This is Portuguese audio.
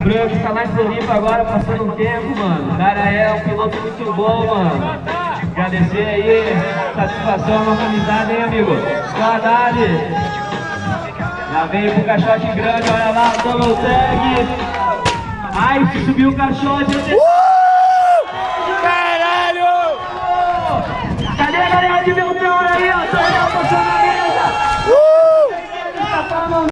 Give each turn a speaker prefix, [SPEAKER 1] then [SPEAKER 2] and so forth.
[SPEAKER 1] Branco está lá em Floripa agora, passando um tempo, mano. O cara é um piloto muito bom, mano. Agradecer aí, satisfação, nossa amizade, hein, amigo? Saudade. Já veio pro caixote grande, olha lá, double tag. Ai, subiu o caixote, eu...